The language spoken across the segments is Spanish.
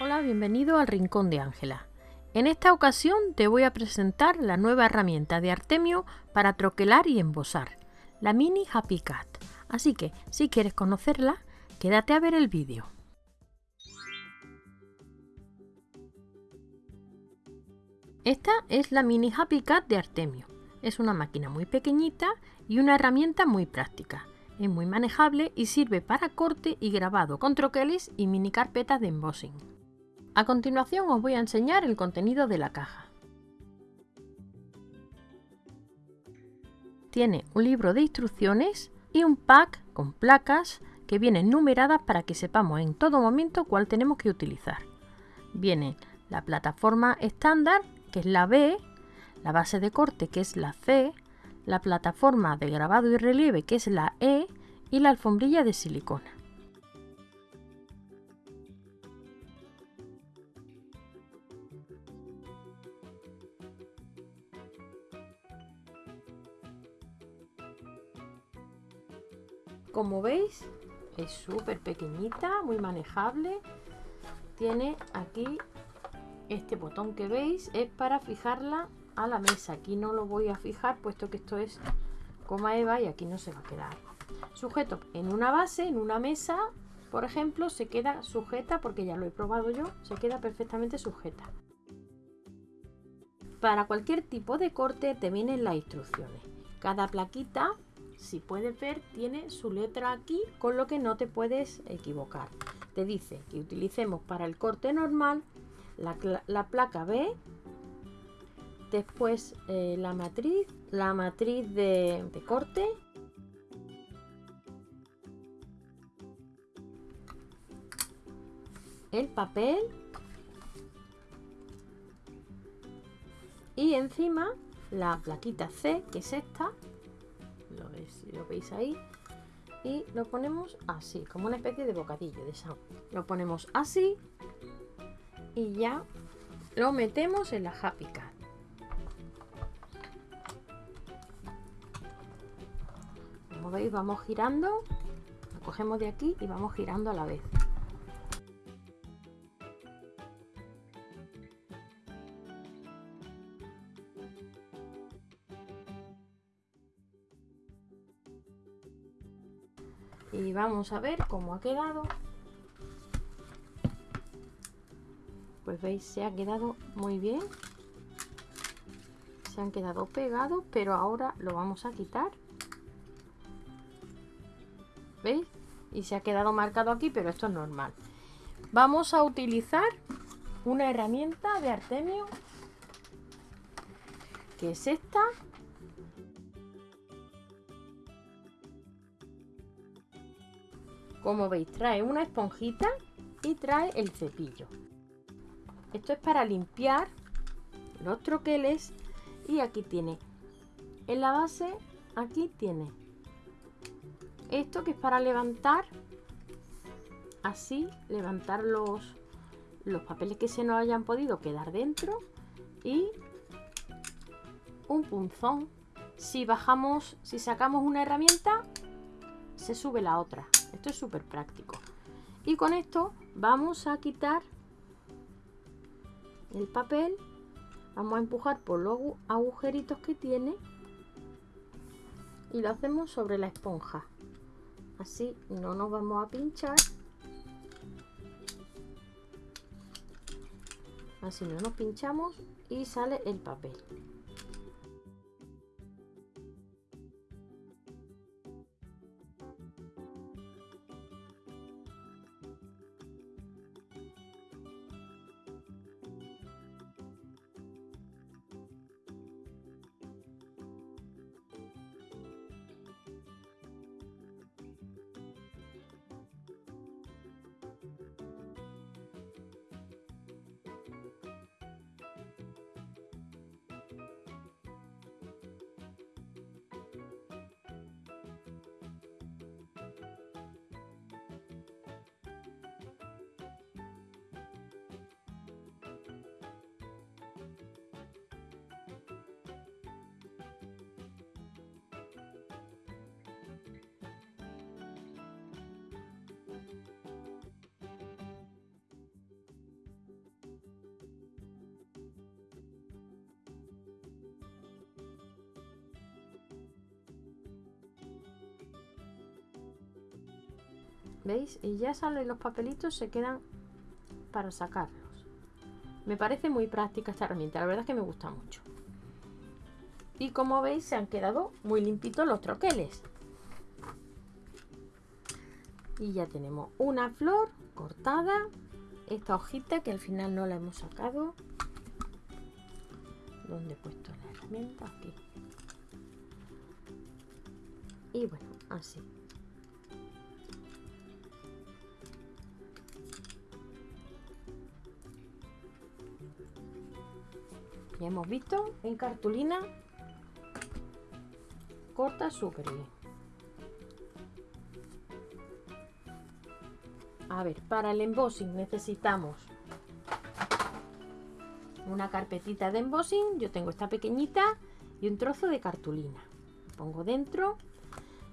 Hola, bienvenido al Rincón de Ángela. En esta ocasión te voy a presentar la nueva herramienta de Artemio para troquelar y embosar, la Mini Happy Cat. Así que, si quieres conocerla, quédate a ver el vídeo. Esta es la Mini Happy Cat de Artemio. Es una máquina muy pequeñita y una herramienta muy práctica. Es muy manejable y sirve para corte y grabado con troqueles y mini carpetas de embossing. A continuación os voy a enseñar el contenido de la caja. Tiene un libro de instrucciones y un pack con placas que vienen numeradas para que sepamos en todo momento cuál tenemos que utilizar. Viene la plataforma estándar, que es la B, la base de corte, que es la C, la plataforma de grabado y relieve, que es la E, y la alfombrilla de silicona. Como veis, es súper pequeñita, muy manejable. Tiene aquí este botón que veis, es para fijarla a la mesa. Aquí no lo voy a fijar, puesto que esto es coma eva y aquí no se va a quedar. Sujeto en una base, en una mesa, por ejemplo, se queda sujeta, porque ya lo he probado yo, se queda perfectamente sujeta. Para cualquier tipo de corte te vienen las instrucciones. Cada plaquita si puedes ver, tiene su letra aquí, con lo que no te puedes equivocar. Te dice que utilicemos para el corte normal la, placa B, después eh, la matriz, la matriz de, de corte, el papel y encima la plaquita C, que es esta, lo, veis, ahí y lo ponemos así como una especie de bocadillo de esa lo ponemos así y ya lo metemos en la Happy Cat como veis vamos girando lo cogemos de aquí y vamos girando a la vez y vamos a ver cómo ha quedado. Pues veis se ha quedado muy bien. Se han quedado pegados pero ahora lo vamos a quitar. Veis y se ha quedado marcado aquí pero esto es normal. Vamos a utilizar una herramienta de Artemio que es esta Como veis, trae una esponjita y trae el cepillo. Esto es para limpiar los troqueles y aquí tiene en la base, aquí tiene esto que es para levantar así, levantar los, los papeles que se nos hayan podido quedar dentro y un punzón. Si bajamos, si sacamos una herramienta, se sube la otra. Esto es súper práctico. Y con esto vamos a quitar el papel. Vamos a empujar por los agujeritos que tiene. Y lo hacemos sobre la esponja. Así no nos vamos a pinchar. Así no nos pinchamos y sale el papel. ¿Veis? Y ya salen los papelitos, se quedan para sacarlos. Me parece muy práctica esta herramienta, la verdad es que me gusta mucho. Y como veis se han quedado muy limpitos los troqueles. Y ya tenemos una flor cortada. Esta hojita que al final no la hemos sacado. ¿Dónde he puesto la herramienta? Aquí. Y bueno, así. Ya hemos visto en cartulina corta bien. A ver, para el embossing necesitamos una carpetita de embossing. Yo tengo esta pequeñita y un trozo de cartulina. Pongo dentro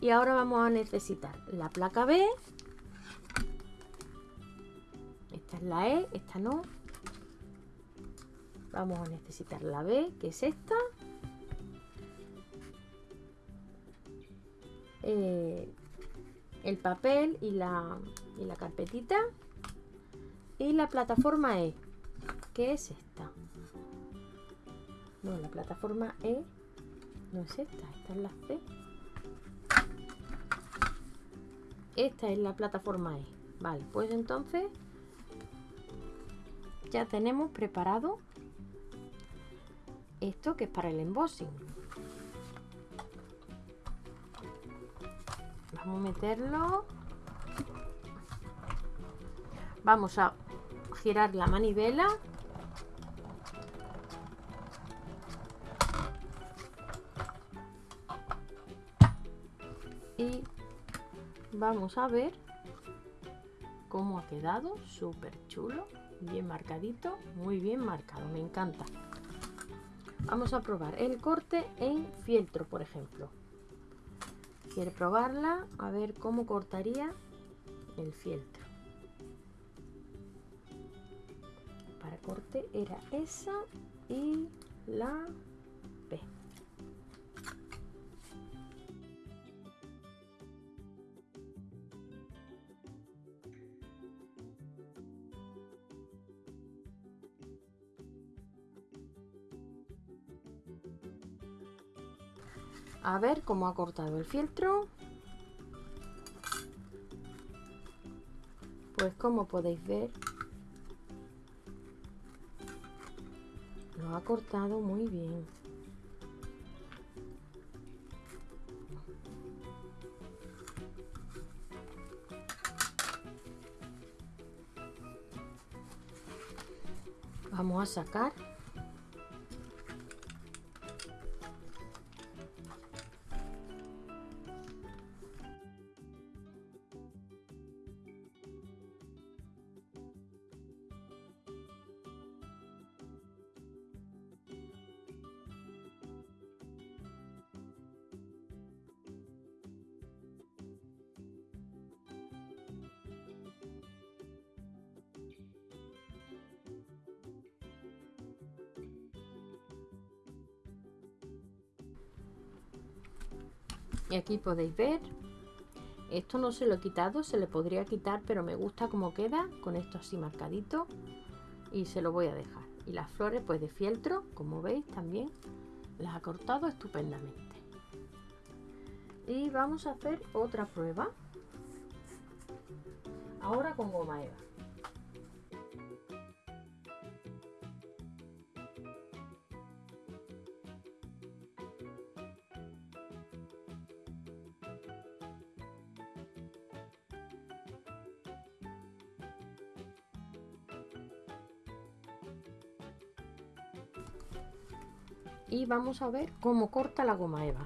y ahora vamos a necesitar la placa B. Esta es la E, esta no. Vamos a necesitar la B, que es esta. Eh, el papel y la, y la carpetita. Y la plataforma E que es esta. No la plataforma E no es esta esta es la C. Esta es la plataforma E. Vale pues entonces ya tenemos preparado esto que es para el embossing. Vamos a meterlo. Vamos a girar la manivela. Y vamos a ver cómo ha quedado. Súper chulo bien marcadito muy bien marcado me encanta vamos a probar el corte en fieltro por ejemplo. Quiere probarla a ver cómo cortaría el fieltro. Para corte era esa y la B a ver cómo ha cortado el fieltro pues como podéis ver lo ha cortado muy bien. Vamos a sacar y aquí podéis ver esto no se lo he quitado se le podría quitar pero me gusta como queda con esto así marcadito y se lo voy a dejar. Y las flores pues de fieltro como veis también las ha cortado estupendamente. Y vamos a hacer otra prueba. Ahora con goma eva y vamos a ver cómo corta la goma eva.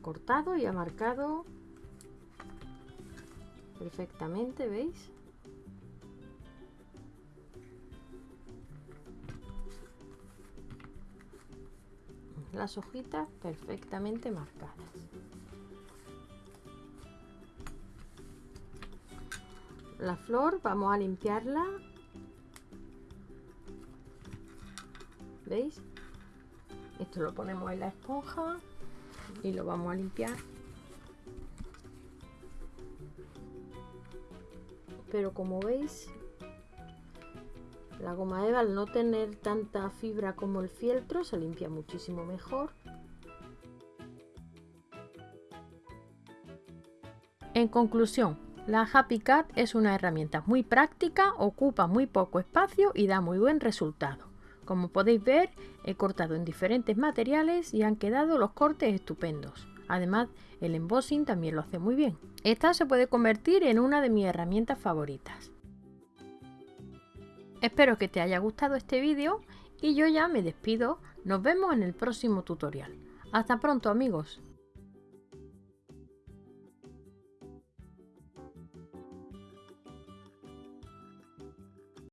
Cortado y ha marcado perfectamente veis las hojitas perfectamente marcadas. La flor vamos a limpiarla. ¿Veis? Esto lo ponemos en la esponja y lo vamos a limpiar. Pero como veis, la goma eva al no tener tanta fibra como el fieltro se limpia muchísimo mejor. En conclusión, la Happy Cat es una herramienta muy práctica, ocupa muy poco espacio y da muy buen resultado. Como podéis ver, he cortado en diferentes materiales y han quedado los cortes estupendos. Además, el embossing también lo hace muy bien. Esta se puede convertir en una de mis herramientas favoritas. Espero que te haya gustado este vídeo y yo ya me despido. Nos vemos en el próximo tutorial. Hasta pronto amigos.